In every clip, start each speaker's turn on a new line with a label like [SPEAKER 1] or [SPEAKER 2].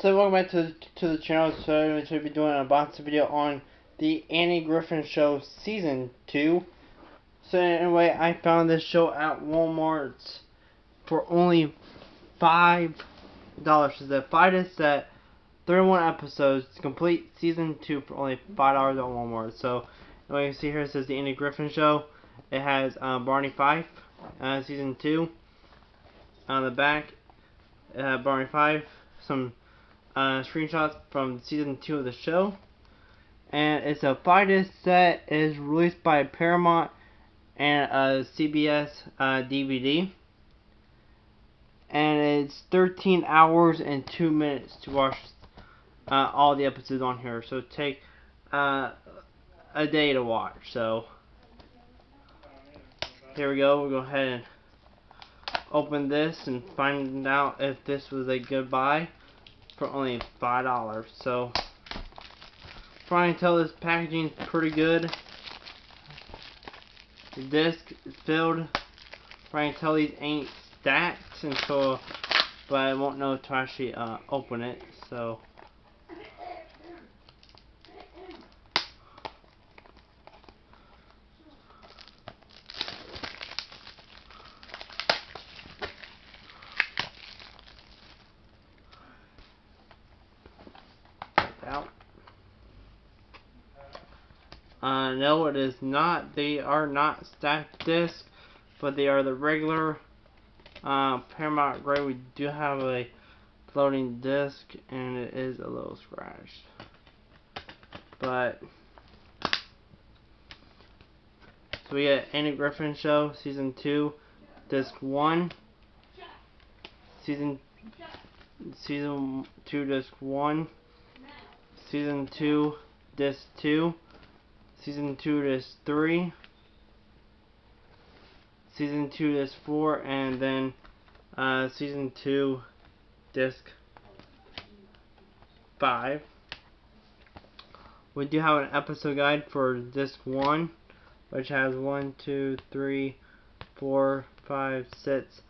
[SPEAKER 1] So welcome back to the, to the channel. So I'm going to be doing an unboxing video on the Andy Griffith Show Season 2. So anyway, I found this show at Walmart for only $5. So the five set, 31 episodes, complete Season 2 for only $5 at Walmart. So anyway, you see here it says the Andy Griffith Show. It has um, Barney Fife, uh, Season 2. On the back, uh, Barney Fife, some uh, screenshots from season two of the show. And it's a five disc set. Is released by Paramount and a CBS uh, DVD. And it's 13 hours and 2 minutes to watch uh, all the episodes on here. So take uh, a day to watch. So here we go. We'll go ahead and open this and find out if this was a good buy for only five dollars. So trying to tell this packaging is pretty good. The disc is filled. Trying to tell these ain't stacked until, but I won't know to actually uh, open it. So. out. Uh, no, it is not. They are not stacked discs, but they are the regular uh, Paramount Gray. We do have a floating disc, and it is a little scratched. But, so we got Andy Griffith Show, Season 2, Disc 1, Season, Season 2, Disc 1, Season 2, Disc 2, Season 2, Disc 3, Season 2, Disc 4, and then uh, Season 2, Disc 5. We do have an episode guide for Disc 1, which has 1, 2, 3, 4, 5, 6,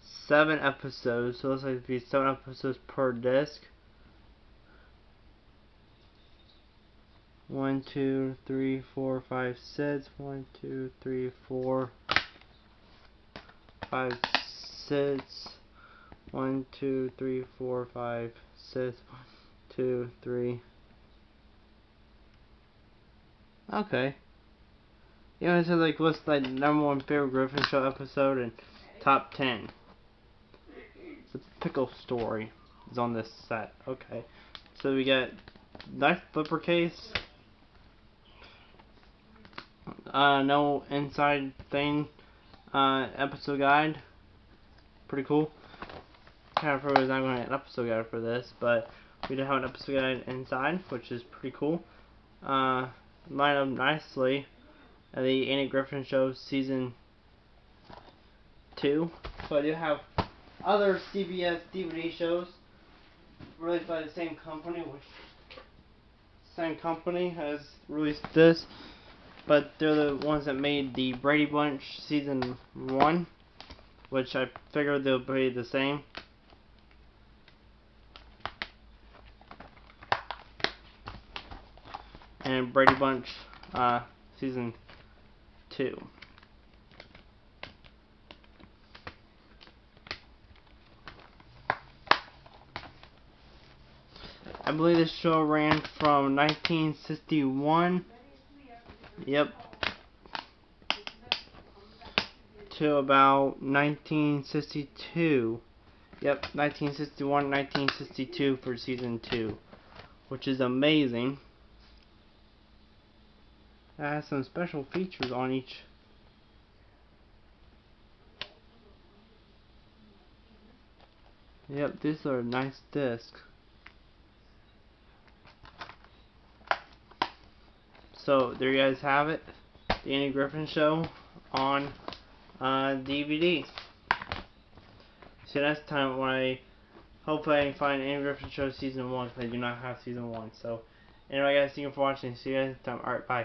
[SPEAKER 1] 7 episodes. So it looks like it'd be 7 episodes per disc. One, two, three, four, five, six. One, two, three, four, five, six. One, two, three, four, five, six. One, two, three. Okay. You know, it says like what's like number one favorite Griffith Show episode and top ten. The pickle story is on this set. Okay. So we got nice flipper case uh, no inside thing uh, episode guide. Pretty cool. Kind of was not going to an episode guide for this, but we do have an episode guide inside, which is pretty cool. Uh, line up nicely. The Andy Griffith Show season two. So I do have other CBS DVD shows released by the same company, which same company has released this but they're the ones that made the Brady Bunch season one, which I figured they'll be the same. And Brady Bunch uh, season two. I believe this show ran from 1961 Yep. To about 1962. Yep, 1961, 1962 for season 2. Which is amazing. It has some special features on each. Yep, these are nice discs. So there you guys have it. The Andy Griffith Show on uh, DVD. See next time when I hopefully I can find Andy Griffith Show season one because I do not have season one. So anyway guys, thank you for watching. See you guys next time. Alright, bye.